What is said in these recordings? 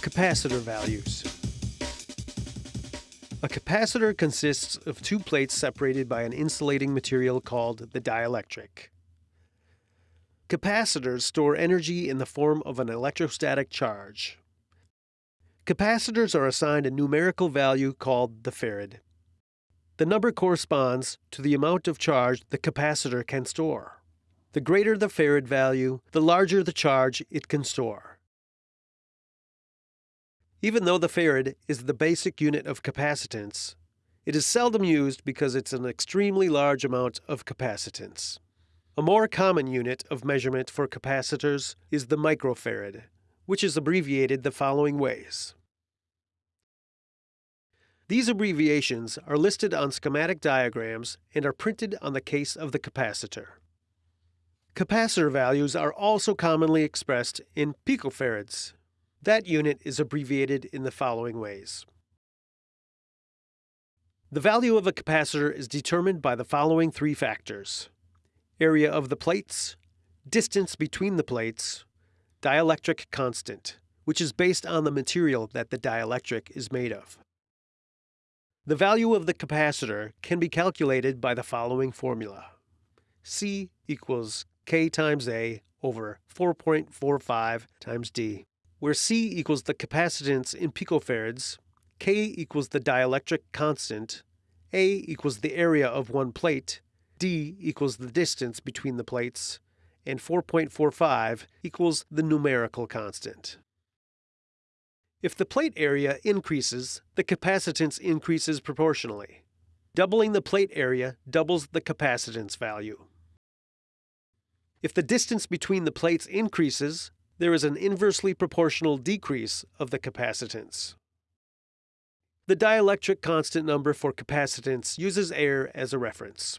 Capacitor values. A capacitor consists of two plates separated by an insulating material called the dielectric. Capacitors store energy in the form of an electrostatic charge. Capacitors are assigned a numerical value called the farad. The number corresponds to the amount of charge the capacitor can store. The greater the farad value, the larger the charge it can store. Even though the farad is the basic unit of capacitance, it is seldom used because it's an extremely large amount of capacitance. A more common unit of measurement for capacitors is the microfarad, which is abbreviated the following ways. These abbreviations are listed on schematic diagrams and are printed on the case of the capacitor. Capacitor values are also commonly expressed in picofarads, that unit is abbreviated in the following ways. The value of a capacitor is determined by the following three factors. Area of the plates, distance between the plates, dielectric constant, which is based on the material that the dielectric is made of. The value of the capacitor can be calculated by the following formula. C equals K times A over 4.45 times D where C equals the capacitance in picofarads, K equals the dielectric constant, A equals the area of one plate, D equals the distance between the plates, and 4.45 equals the numerical constant. If the plate area increases, the capacitance increases proportionally. Doubling the plate area doubles the capacitance value. If the distance between the plates increases, there is an inversely proportional decrease of the capacitance. The dielectric constant number for capacitance uses air as a reference.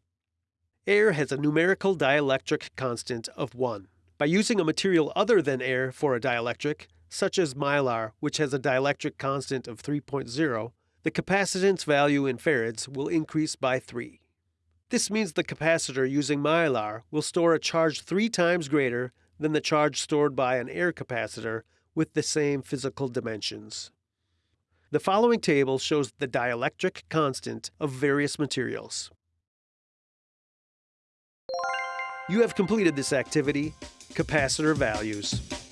Air has a numerical dielectric constant of 1. By using a material other than air for a dielectric, such as mylar, which has a dielectric constant of 3.0, the capacitance value in farads will increase by 3. This means the capacitor using mylar will store a charge three times greater than the charge stored by an air capacitor with the same physical dimensions. The following table shows the dielectric constant of various materials. You have completed this activity, capacitor values.